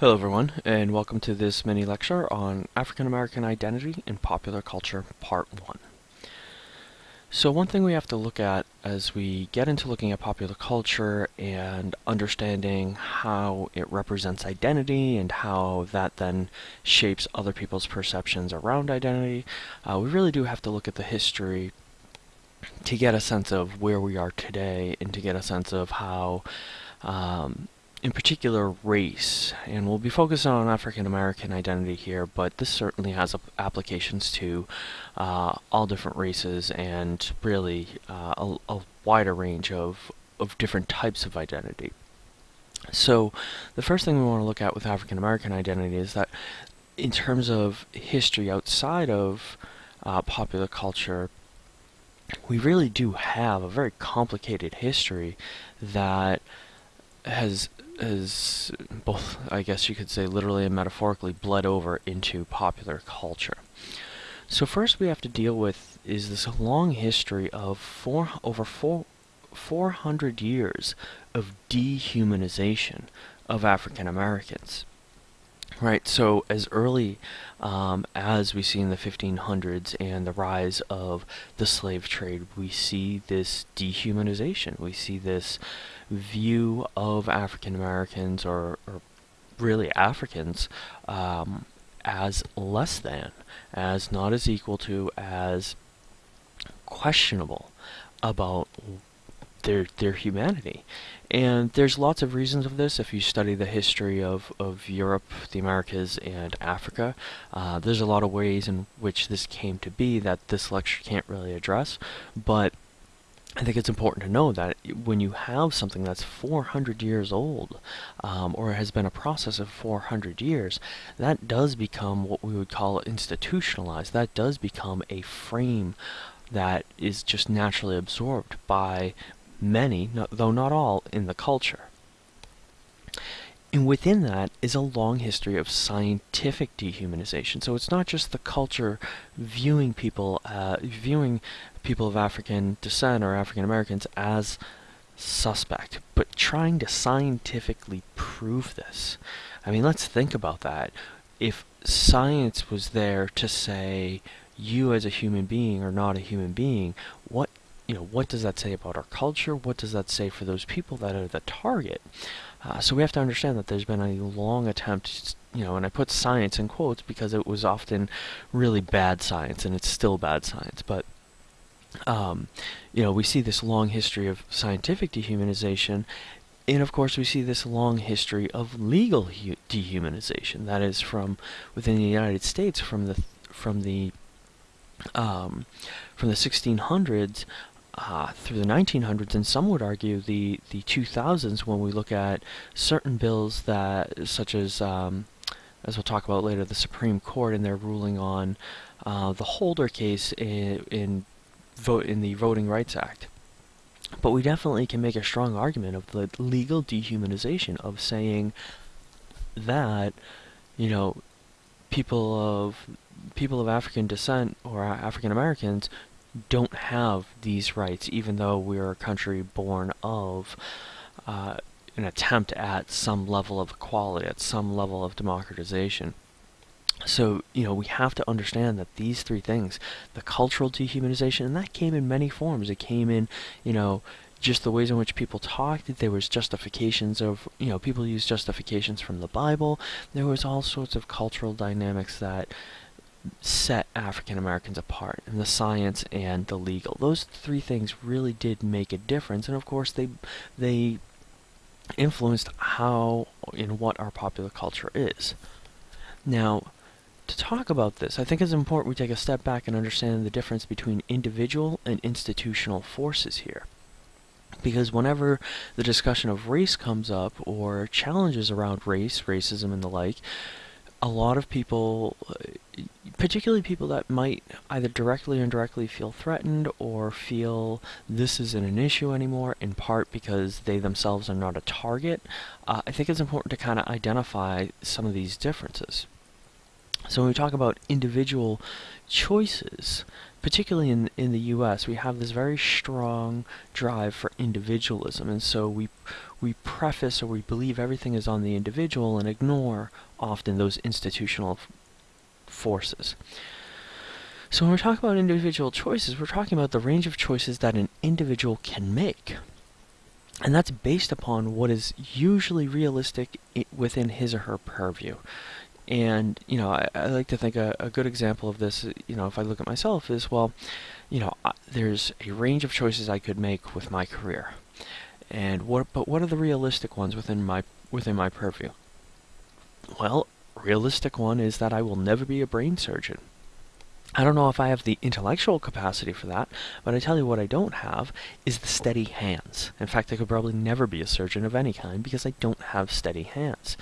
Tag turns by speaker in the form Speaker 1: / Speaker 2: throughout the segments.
Speaker 1: Hello everyone, and welcome to this mini lecture on African American identity in popular culture, part 1. So one thing we have to look at as we get into looking at popular culture and understanding how it represents identity and how that then shapes other people's perceptions around identity, uh, we really do have to look at the history to get a sense of where we are today and to get a sense of how um, in particular race, and we'll be focusing on African American identity here, but this certainly has applications to uh, all different races and really uh, a, a, wider range of, of different types of identity. So, the first thing we want to look at with African American identity is that in terms of history outside of uh, popular culture, we really do have a very complicated history that has has both, I guess you could say, literally and metaphorically bled over into popular culture. So first we have to deal with is this long history of four over four, 400 years of dehumanization of African Americans. Right, so as early um, as we see in the 1500s and the rise of the slave trade, we see this dehumanization. We see this view of African Americans or, or, really Africans um, as less than, as not as equal to, as questionable about their their humanity. And there's lots of reasons of this. If you study the history of, of Europe, the Americas, and Africa, uh, there's a lot of ways in which this came to be that this lecture can't really address. But I think it's important to know that when you have something that's 400 years old, um, or has been a process of 400 years, that does become what we would call institutionalized. That does become a frame that is just naturally absorbed by many, though not all, in the culture. And within that is a long history of scientific dehumanization. So it's not just the culture viewing people, uh, viewing people of African descent or African Americans as suspect, but trying to scientifically prove this. I mean, let's think about that. If science was there to say you as a human being are not a human being, what you know, what does that say about our culture? What does that say for those people that are the target? Uh, so we have to understand that there's been a long attempt, you know, and I put science in quotes because it was often really bad science, and it's still bad science, but um, you know, we see this long history of scientific dehumanization, and of course we see this long history of legal dehumanization. That is from within the United States, from the from the um, from the 1600s uh, through the 1900s, and some would argue the, the 2000s when we look at certain bills that, such as, um, as we'll talk about later, the Supreme Court and their ruling on uh, the Holder case in, in, vote, in the Voting Rights Act. But we definitely can make a strong argument of the legal dehumanization of saying that, you know, people of people of African descent or African Americans don't have these rights, even though we're a country born of uh, an attempt at some level of equality, at some level of democratization. So, you know, we have to understand that these three things, the cultural dehumanization, and that came in many forms. It came in, you know, just the ways in which people talked. There was justifications of, you know, people used justifications from the Bible. There was all sorts of cultural dynamics that set African Americans apart, and the science and the legal. Those three things really did make a difference, and of course they they influenced how and what our popular culture is. Now, to talk about this, I think it's important we take a step back and understand the difference between individual and institutional forces here. Because whenever the discussion of race comes up, or challenges around race, racism, and the like, a lot of people, particularly people that might either directly or indirectly feel threatened or feel this isn't an issue anymore, in part because they themselves are not a target, uh, I think it's important to kind of identify some of these differences. So when we talk about individual choices, particularly in in the U.S., we have this very strong drive for individualism, and so we we preface or we believe everything is on the individual and ignore often those institutional forces. So when we're talking about individual choices, we're talking about the range of choices that an individual can make. And that's based upon what is usually realistic within his or her purview. And, you know, I, I like to think a, a, good example of this, you know, if I look at myself, is, well, you know, there's a range of choices I could make with my career. And what, but what are the realistic ones within my, within my purview? Well, realistic one is that I will never be a brain surgeon. I don't know if I have the intellectual capacity for that, but I tell you what I don't have is the steady hands. In fact, I could probably never be a surgeon of any kind because I don't have steady hands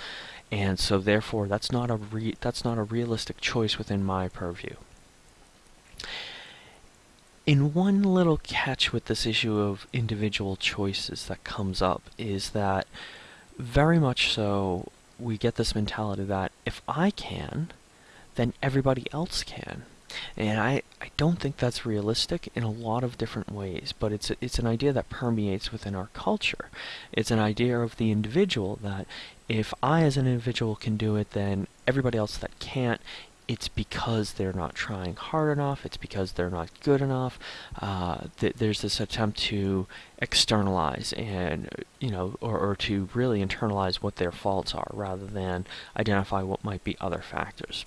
Speaker 1: and so therefore that's not a that's not a realistic choice within my purview. In one little catch with this issue of individual choices that comes up is that very much so we get this mentality that if I can, then everybody else can. And I, I don't think that's realistic in a lot of different ways, but it's, a, it's an idea that permeates within our culture. It's an idea of the individual that if I as an individual can do it, then everybody else that can't, it's because they're not trying hard enough, it's because they're not good enough. Uh, th there's this attempt to externalize and, you know, or, or to really internalize what their faults are rather than identify what might be other factors.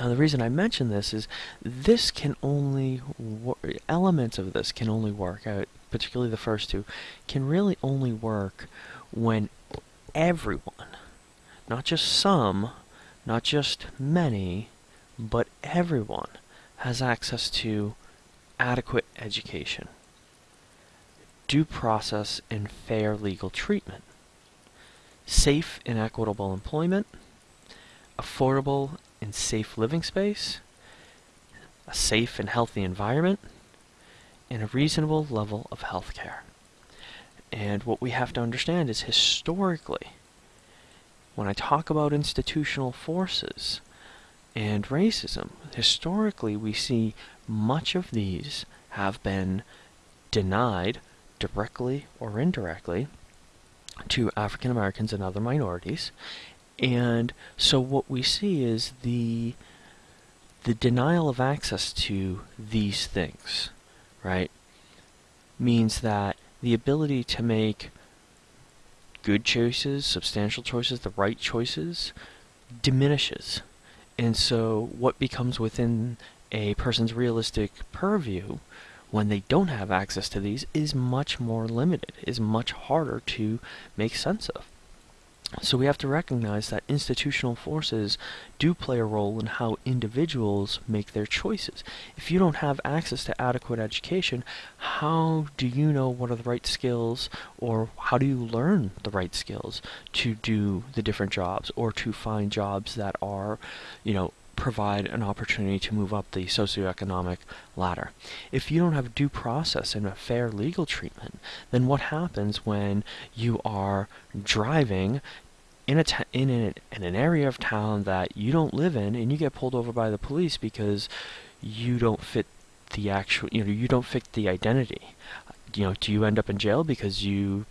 Speaker 1: Now the reason I mention this is this can only, elements of this can only work out, particularly the first two, can really only work when everyone, not just some, not just many, but everyone has access to adequate education, due process and fair legal treatment, safe and equitable employment, affordable and safe living space, a safe and healthy environment, and a reasonable level of health care. And what we have to understand is historically, when I talk about institutional forces and racism, historically we see much of these have been denied directly or indirectly to African Americans and other minorities. And so what we see is the the denial of access to these things, right, means that the ability to make good choices, substantial choices, the right choices, diminishes. And so what becomes within a person's realistic purview when they don't have access to these is much more limited, is much harder to make sense of. So we have to recognize that institutional forces do play a role in how individuals make their choices. If you don't have access to adequate education, how do you know what are the right skills or how do you learn the right skills to do the different jobs or to find jobs that are, you know, provide an opportunity to move up the socioeconomic ladder. If you don't have due process and a fair legal treatment, then what happens when you are driving in a in, an, in an area of town that you don't live in and you get pulled over by the police because you don't fit the actual you know you don't fit the identity you know do you end up in jail because you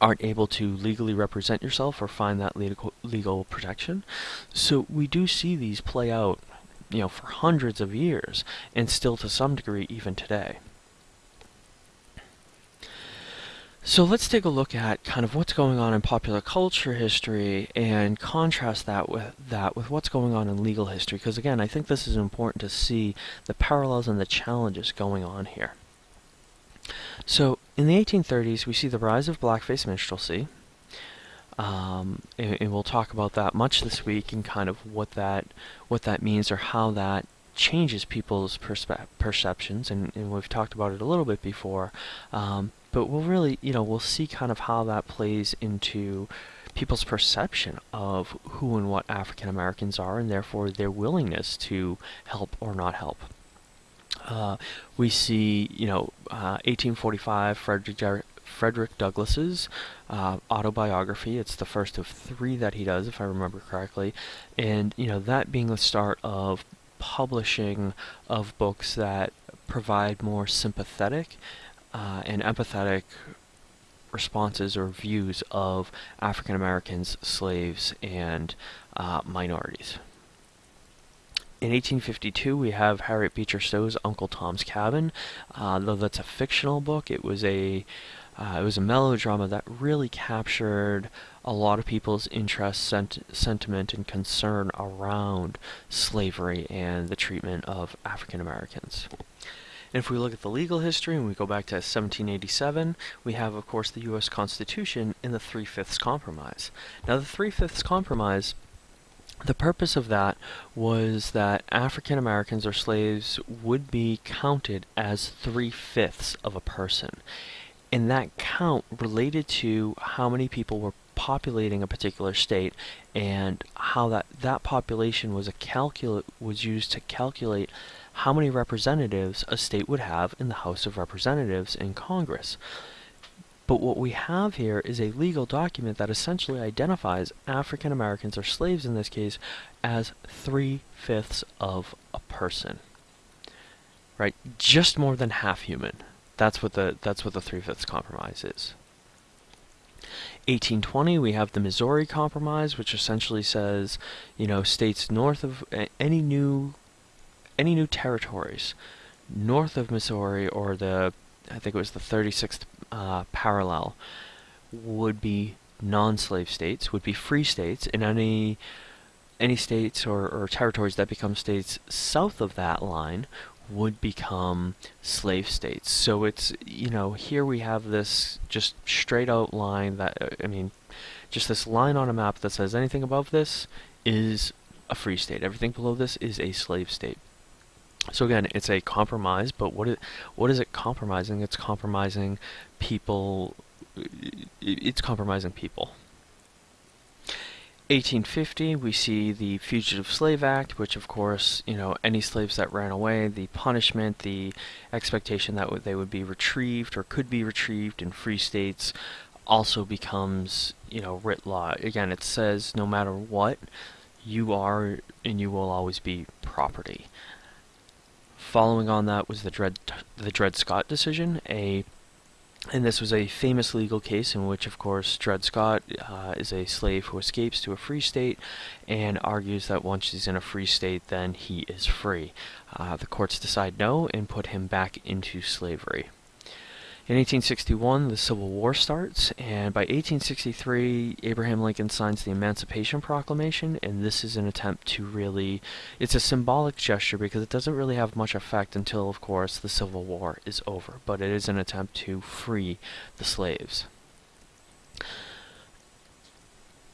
Speaker 1: aren't able to legally represent yourself or find that legal legal protection. So we do see these play out you know for hundreds of years and still to some degree even today. So let's take a look at kind of what's going on in popular culture history and contrast that with that with what's going on in legal history. Because again I think this is important to see the parallels and the challenges going on here. So in the 1830s we see the rise of blackface minstrelsy um, and, and, we'll talk about that much this week and kind of what that what that means or how that changes people's perceptions and, and, we've talked about it a little bit before um, but we'll really, you know, we'll see kind of how that plays into people's perception of who and what African Americans are, and therefore their willingness to help or not help. Uh, we see, you know, uh, 1845, Frederick, Frederick Douglass's uh, autobiography. It's the first of three that he does, if I remember correctly, and you know that being the start of publishing of books that provide more sympathetic uh, and empathetic responses or views of African Americans, slaves, and uh, minorities. In 1852, we have Harriet Beecher Stowe's Uncle Tom's Cabin. Uh, though that's a fictional book, it was a uh, it was a melodrama that really captured a lot of people's interest, sent sentiment, and concern around slavery and the treatment of African Americans. And if we look at the legal history and we go back to 1787, we have, of course, the U.S. Constitution in the Three-Fifths Compromise. Now, the Three-Fifths Compromise, the purpose of that was that African Americans or slaves would be counted as three-fifths of a person. And that count related to how many people were populating a particular state and how that, that population was a calculate was used to calculate how many representatives a state would have in the House of Representatives in Congress. But what we have here is a legal document that essentially identifies African Americans, or slaves in this case, as three-fifths of a person. Right? Just more than half human. That's what the that's what the three-fifths compromise is. 1820, we have the Missouri Compromise, which essentially says, you know, states north of any new any new territories north of Missouri or the, I think it was the 36th uh, parallel, would be non-slave states, would be free states, and any any states or, or territories that become states south of that line would become slave states. So it's, you know, here we have this just straight out line that, I mean, just this line on a map that says anything above this is a free state. Everything below this is a slave state. So again, it's a compromise, but what it, what is it compromising? It's compromising people. It's compromising people. 1850, we see the Fugitive Slave Act, which of course, you know, any slaves that ran away, the punishment, the expectation that they would be retrieved or could be retrieved in free states also becomes, you know, writ law. Again, it says no matter what, you are and you will always be property. Following on that was the Dred, the Dred Scott decision, a and this was a famous legal case in which, of course, Dred Scott uh, is a slave who escapes to a free state and argues that once he's in a free state, then he is free. Uh, the courts decide no and put him back into slavery. In 1861, the Civil War starts, and by 1863, Abraham Lincoln signs the Emancipation Proclamation, and this is an attempt to really, it's a symbolic gesture because it doesn't really have much effect until, of course, the Civil War is over, but it is an attempt to free the slaves.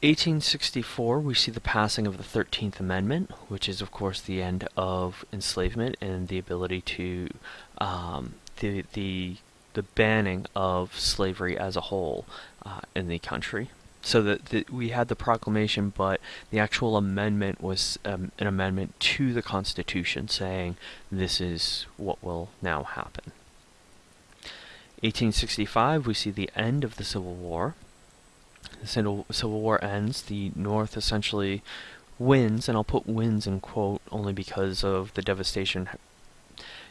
Speaker 1: 1864, we see the passing of the 13th Amendment, which is, of course, the end of enslavement and the ability to, um, the, the the banning of slavery as a whole uh, in the country. So that we had the proclamation, but the actual amendment was um, an amendment to the Constitution saying this is what will now happen. 1865, we see the end of the Civil War. The Civil War ends. The North essentially wins, and I'll put wins in quote only because of the devastation,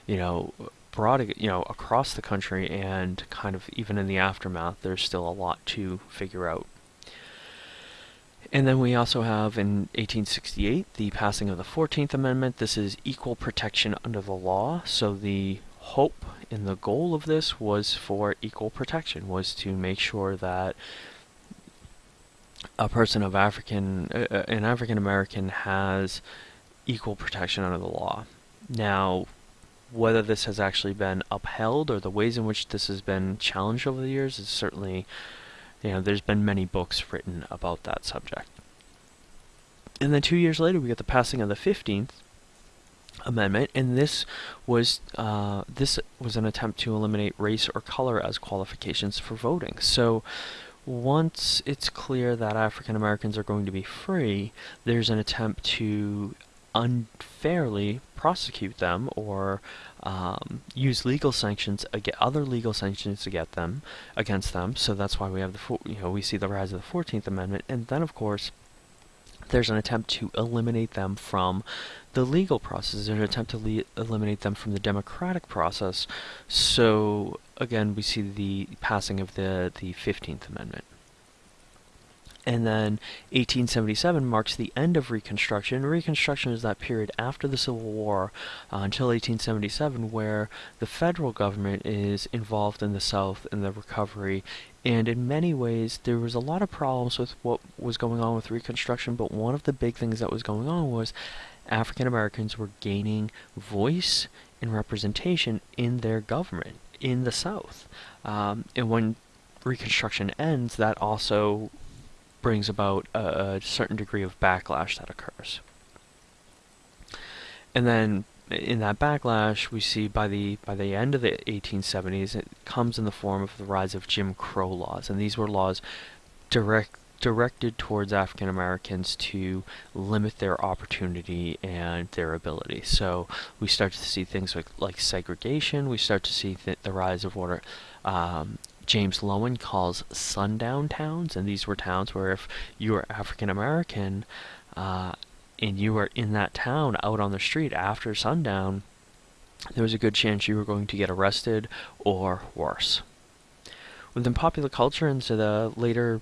Speaker 1: you know, broad, you know, across the country and kind of even in the aftermath, there's still a lot to figure out. And then we also have in 1868 the passing of the 14th Amendment. This is equal protection under the law. So the hope and the goal of this was for equal protection, was to make sure that a person of African, uh, uh an African American has equal protection under the law. Now, whether this has actually been upheld or the ways in which this has been challenged over the years is certainly, you know, there's been many books written about that subject. And then two years later, we get the passing of the 15th Amendment, and this was uh, this was an attempt to eliminate race or color as qualifications for voting. So once it's clear that African Americans are going to be free, there's an attempt to unfairly prosecute them or um, use legal sanctions other legal sanctions to get them against them. So that's why we have the you know we see the rise of the Fourteenth Amendment, and then of course there's an attempt to eliminate them from the legal process. There's an attempt to eliminate them from the democratic process. So again, we see the passing of the the Fifteenth Amendment. And then 1877 marks the end of Reconstruction. Reconstruction is that period after the Civil War uh, until 1877 where the federal government is involved in the South in the recovery. And in many ways, there was a lot of problems with what was going on with Reconstruction, but one of the big things that was going on was African Americans were gaining voice and representation in their government in the South. Um, and when Reconstruction ends, that also brings about a, a certain degree of backlash that occurs. And then in that backlash, we see by the by the end of the 1870s, it comes in the form of the rise of Jim Crow laws, and these were laws direct directed towards African Americans to limit their opportunity and their ability. So we start to see things like, like segregation. We start to see th the rise of what are um, James Loewen calls sundown towns, and these were towns where if you were African American uh, and you were in that town out on the street after sundown, there was a good chance you were going to get arrested or worse. Within popular culture into the later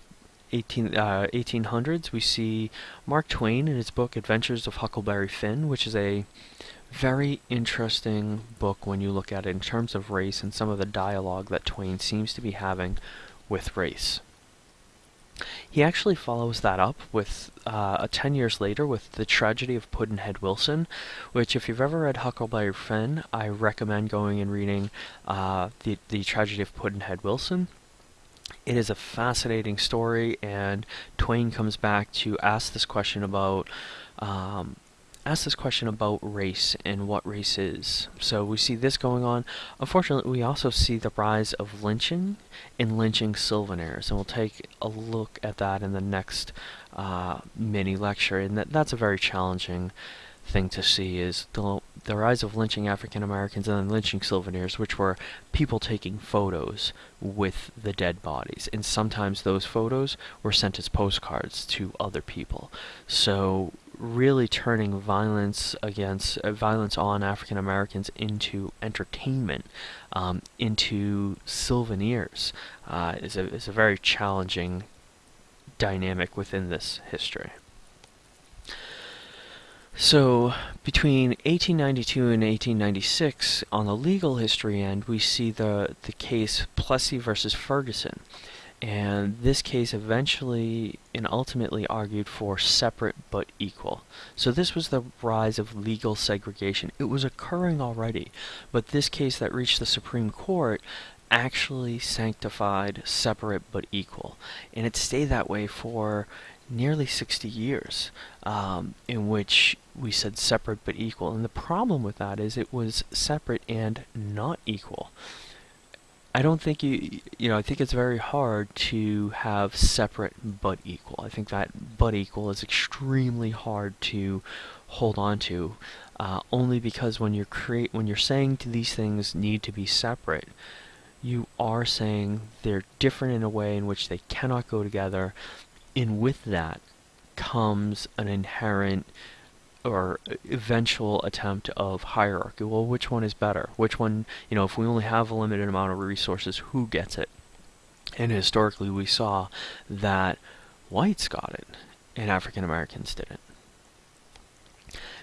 Speaker 1: 18, uh, 1800s, we see Mark Twain in his book Adventures of Huckleberry Finn, which is a very interesting book when you look at it in terms of race and some of the dialogue that Twain seems to be having with race. He actually follows that up with uh, 10 years later with The Tragedy of Pudd'nhead Wilson, which if you've ever read Huckleberry Finn, I recommend going and reading uh, the, the Tragedy of Pudd'nhead Wilson. It is a fascinating story, and Twain comes back to ask this question about um, ask this question about race and what race is. So we see this going on. Unfortunately, we also see the rise of lynching and lynching souvenirs, and we'll take a look at that in the next uh, mini lecture. And that, that's a very challenging thing to see is the, the rise of lynching African Americans and then lynching souvenirs, which were people taking photos with the dead bodies. And sometimes those photos were sent as postcards to other people. So really turning violence against uh, violence on African Americans into entertainment, um, into souvenirs, uh, is a is a very challenging dynamic within this history. So, between 1892 and 1896, on the legal history end, we see the, the case Plessy versus Ferguson. And this case eventually and ultimately argued for separate but equal. So this was the rise of legal segregation. It was occurring already, but this case that reached the Supreme Court actually sanctified separate but equal. And it stayed that way for nearly 60 years, um, in which we said separate but equal. And the problem with that is it was separate and not equal. I don't think you, you know, I think it's very hard to have separate but equal. I think that but equal is extremely hard to hold on to, uh, only because when you're create, when you're saying to these things need to be separate, you are saying they're different in a way in which they cannot go together, and with that comes an inherent or eventual attempt of hierarchy. Well, which one is better? Which one, you know, if we only have a limited amount of resources, who gets it? And historically, we saw that whites got it and African Americans didn't.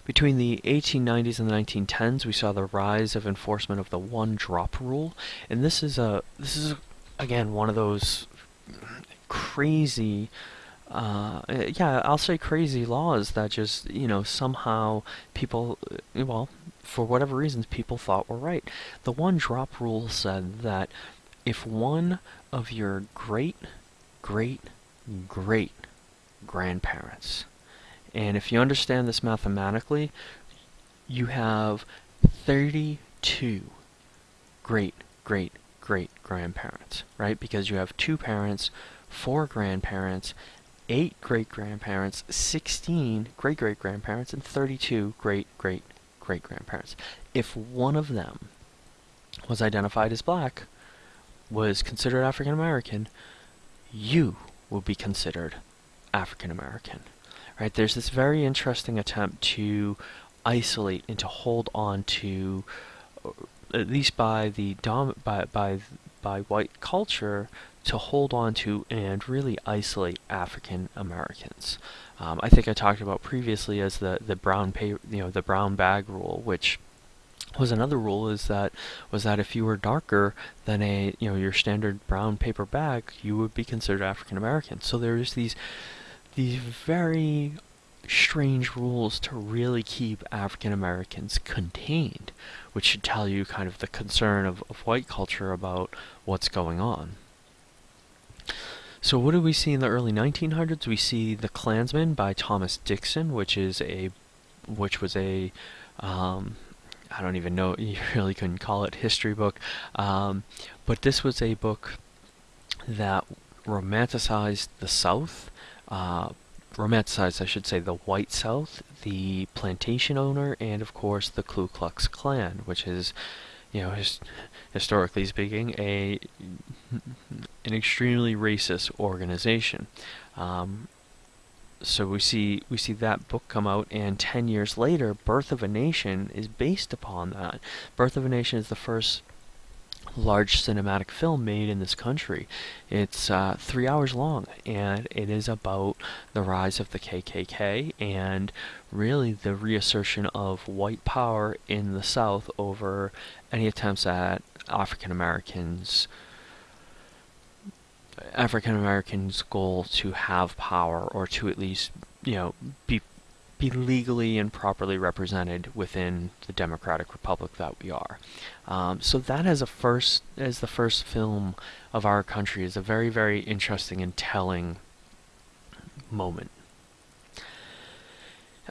Speaker 1: Between the 1890s and the 1910s, we saw the rise of enforcement of the one-drop rule, and this is a this is again one of those crazy uh, yeah, I'll say crazy laws that just, you know, somehow people, uh, well, for whatever reasons, people thought were right. The one drop rule said that if one of your great, great, great grandparents, and if you understand this mathematically, you have 32 great, great, great grandparents, right? Because you have two parents, four grandparents, 8 great grandparents, 16 great great grandparents, and 32 great great great grandparents. If one of them was identified as black, was considered African American, you would be considered African American. Right? There's this very interesting attempt to isolate and to hold on to, uh, at least by the dom- by by by white culture, to hold on to and really isolate African Americans. Um, I think I talked about previously as the the brown pay, you know, the brown bag rule, which was another rule is that was that if you were darker than a you know your standard brown paper bag, you would be considered African American. So there's these these very strange rules to really keep African Americans contained, which should tell you kind of the concern of, of white culture about what's going on. So what do we see in the early 1900s? We see The Klansman by Thomas Dixon, which is a which was a um, I don't even know, you really couldn't call it history book. Um, but this was a book that romanticized the South, uh, romanticized, I should say, the white South, the plantation owner, and of course the Ku Klux Klan, which is, you know, his, historically speaking, a an extremely racist organization. Um, so we see we see that book come out and 10 years later birth of a nation is based upon that birth of a nation is the first large cinematic film made in this country. It's uh, three hours long and it is about the rise of the kkk and really the reassertion of white power in the south over any attempts at african americans African Americans' goal to have power or to at least, you know, be be legally and properly represented within the democratic republic that we are. Um, so that as a first, as the first film of our country, is a very, very interesting and telling moment.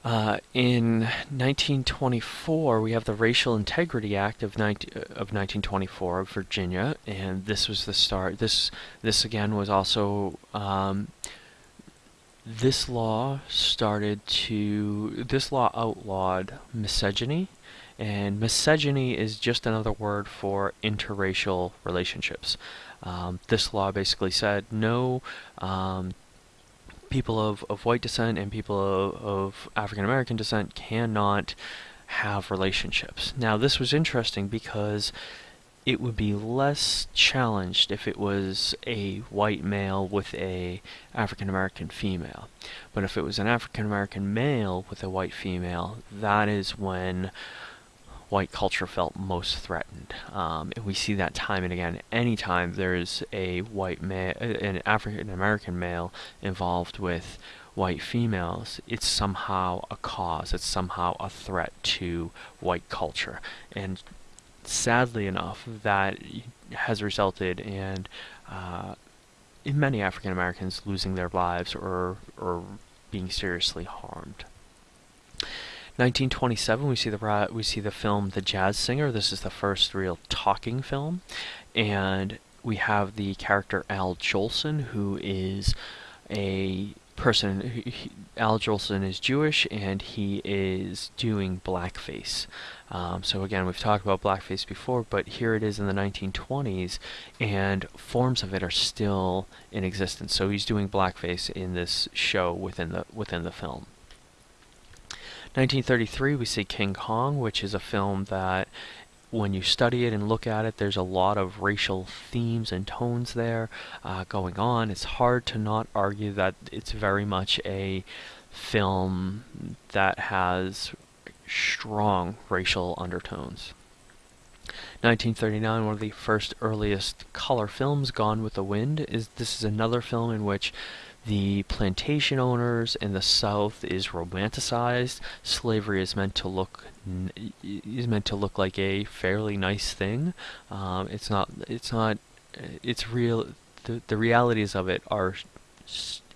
Speaker 1: Uh, in 1924, we have the Racial Integrity Act of, 19, of 1924 of Virginia, and this was the start. This this again was also um, this law started to this law outlawed misogyny, and misogyny is just another word for interracial relationships. Um, this law basically said no um, people of, of white descent and people of, of African American descent cannot have relationships. Now, this was interesting because it would be less challenged if it was a white male with a African American female. But if it was an African American male with a white female, that is when white culture felt most threatened. Um, and we see that time and again. Anytime there's a white male, an African American male involved with white females, it's somehow a cause. It's somehow a threat to white culture. And sadly enough, that has resulted in uh, in many African Americans losing their lives or or being seriously harmed. 1927, we see the we see the film The Jazz Singer. This is the first real talking film, and we have the character Al Jolson, who is a person. Al Jolson is Jewish, and he is doing blackface. Um, so again, we've talked about blackface before, but here it is in the 1920s, and forms of it are still in existence. So he's doing blackface in this show within the within the film. 1933, we see King Kong, which is a film that when you study it and look at it, there's a lot of racial themes and tones there uh, going on. It's hard to not argue that it's very much a film that has strong racial undertones. 1939, one of the first earliest color films, Gone with the Wind, is this is another film in which the plantation owners in the South is romanticized. Slavery is meant to look is meant to look like a fairly nice thing. Um, it's not. It's not. It's real. The the realities of it are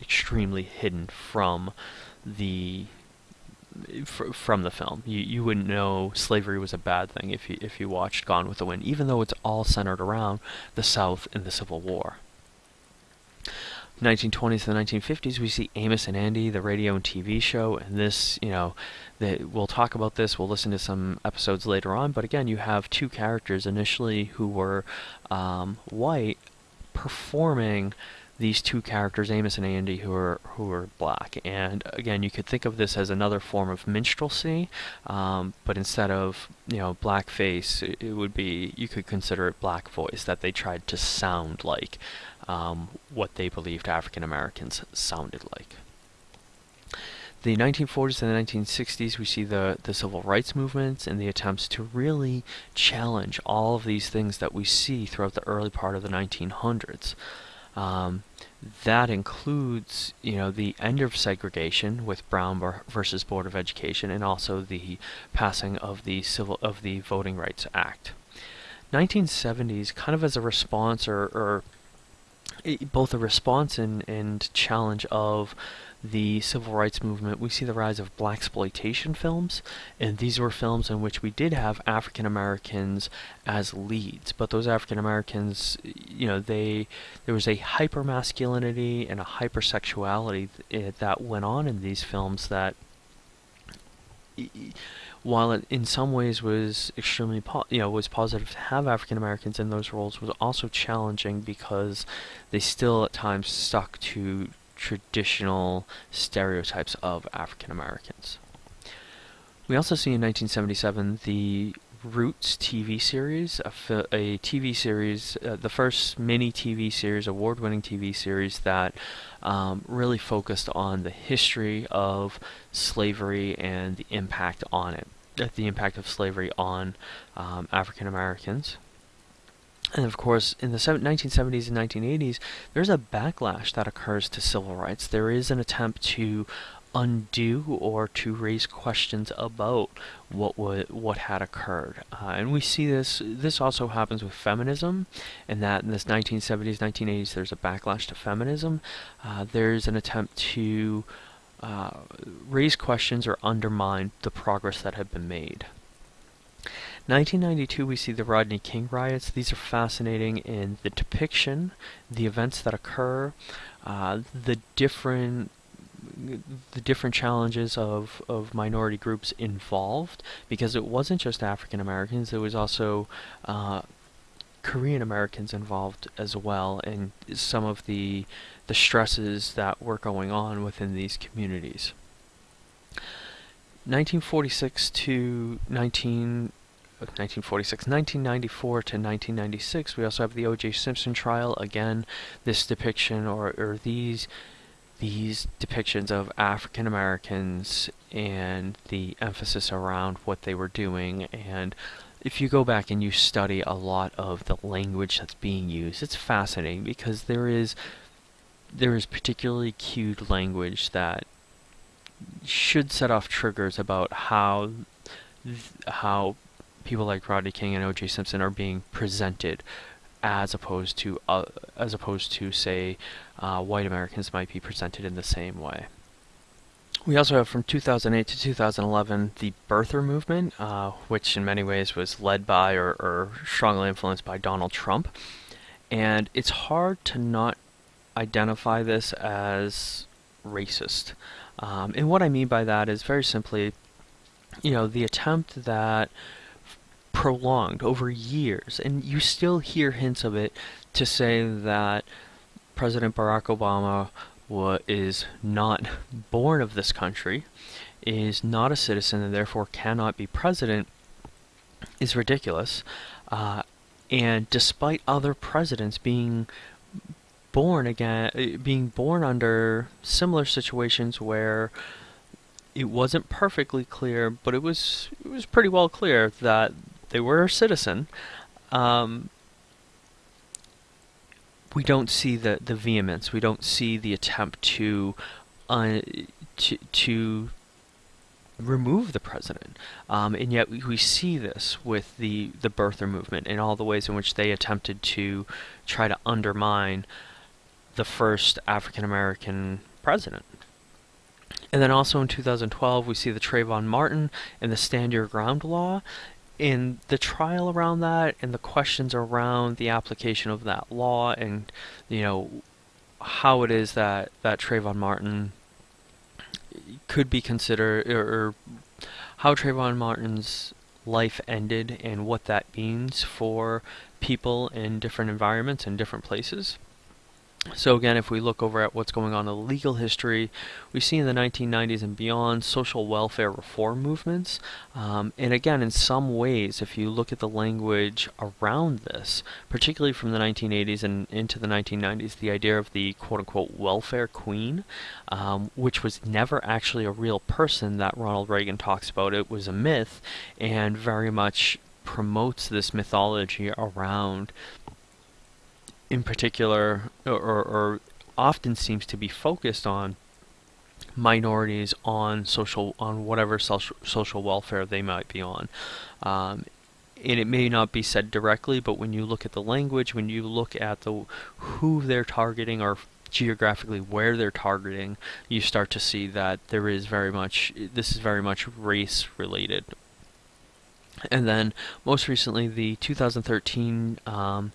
Speaker 1: extremely hidden from the from the film. You you wouldn't know slavery was a bad thing if you if you watched Gone with the Wind, even though it's all centered around the South and the Civil War. 1920s and 1950s, we see Amos and Andy, the radio and TV show, and this, you know, that we'll talk about this. We'll listen to some episodes later on, but again, you have two characters initially who were um, white performing these two characters, Amos and Andy, who are who are black. And again, you could think of this as another form of minstrelsy, um, but instead of you know blackface, it, it would be you could consider it black voice that they tried to sound like um, what they believed African Americans sounded like. The 1940s and the 1960s, we see the, the civil rights movements and the attempts to really challenge all of these things that we see throughout the early part of the 1900s. Um, that includes, you know, the end of segregation with Brown versus Board of Education, and also the passing of the civil of the Voting Rights Act. 1970s, kind of as a response or, or both a response and, and challenge of the civil rights movement, we see the rise of blaxploitation films, and these were films in which we did have African Americans as leads, but those African Americans, you know, they there was a hyper masculinity and a hypersexuality th- eh, that went on in these films that while it in some ways was extremely you know was positive to have African Americans in those roles was also challenging because they still at times stuck to traditional stereotypes of African Americans. We also see in 1977 the Roots TV series, a, a TV series, uh, the first mini TV series, award winning TV series that um, really focused on the history of slavery and the impact on it, the impact of slavery on um, African Americans. And of course, in the 1970s and 1980s, there's a backlash that occurs to civil rights. There is an attempt to undo or to raise questions about what would, what had occurred. Uh, and we see this this also happens with feminism and that in this 1970s 1980s there's a backlash to feminism. Uh, there's an attempt to uh, raise questions or undermine the progress that had been made. 1992, we see the Rodney King riots. These are fascinating in the depiction, the events that occur, uh, the different the different challenges of, of minority groups involved because it wasn't just African Americans, there was also uh, Korean Americans involved as well and some of the the stresses that were going on within these communities. 1946 to 19 1946, 1994 to 1996. We also have the O.J. Simpson trial. Again, this depiction or, or these these depictions of African Americans and the emphasis around what they were doing. And if you go back and you study a lot of the language that's being used, it's fascinating because there is there is particularly cued language that should set off triggers about how how people like Rodney King and O.J. Simpson are being presented, as opposed to uh, as opposed to say uh, white Americans might be presented in the same way. We also have from 2008 to 2011 the birther movement, uh, which in many ways was led by or, or strongly influenced by Donald Trump. And it's hard to not identify this as racist. Um, and what I mean by that is very simply, you know, the attempt that prolonged over years, and you still hear hints of it to say that President Barack Obama is not born of this country, is not a citizen, and therefore cannot be president, is ridiculous. Uh, and despite other presidents being born again, uh, being born under similar situations where it wasn't perfectly clear, but it was it was pretty well clear that they were a citizen. Um, we don't see the, the vehemence. We don't see the attempt to uh, to, to remove the president. Um, and yet we, we, see this with the, the birther movement and all the ways in which they attempted to try to undermine the first African American president. And then also in 2012, we see the Trayvon Martin and the Stand Your Ground law in the trial around that and the questions around the application of that law and you know how it is that, that Trayvon Martin could be considered, or, or how Trayvon Martin's life ended and what that means for people in different environments and different places. So again, if we look over at what's going on in the legal history, we see in the 1990s and beyond social welfare reform movements. Um, and again, in some ways, if you look at the language around this, particularly from the 1980s and into the 1990s, the idea of the quote-unquote welfare queen, um, which was never actually a real person that Ronald Reagan talks about. It was a myth and very much promotes this mythology around in particular, or, or often seems to be focused on minorities on social on whatever social social welfare they might be on. Um, and it may not be said directly, but when you look at the language, when you look at the who they're targeting or geographically where they're targeting, you start to see that there is very much this is very much race related. And then most recently, the 2013 um,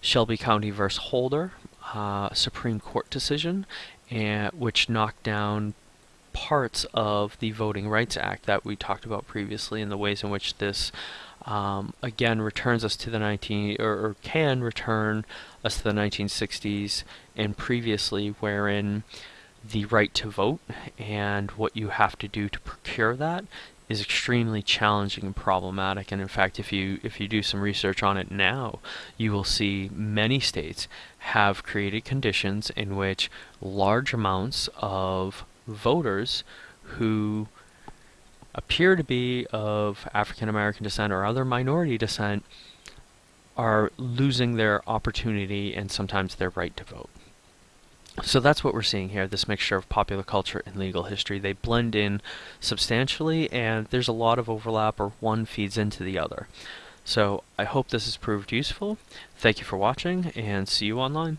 Speaker 1: Shelby County versus Holder uh, Supreme Court decision, and, which knocked down parts of the Voting Rights Act that we talked about previously and the ways in which this um, again returns us to the 19 or, or, can return us to the 1960s and previously wherein the right to vote and what you have to do to procure that is extremely challenging and problematic and in fact if you if you do some research on it now you will see many states have created conditions in which large amounts of voters who appear to be of African American descent or other minority descent are losing their opportunity and sometimes their right to vote. So that's what we're seeing here, this mixture of popular culture and legal history. They blend in substantially and there's a lot of overlap or one feeds into the other. So I hope this has proved useful. Thank you for watching and see you online.